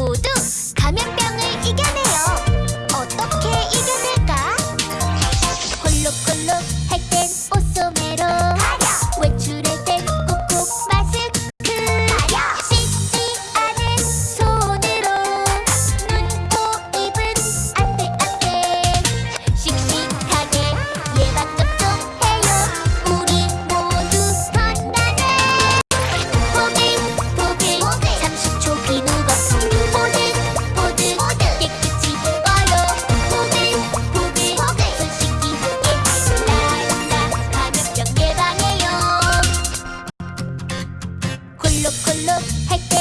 모두 감염병을 이겨내 コロコロって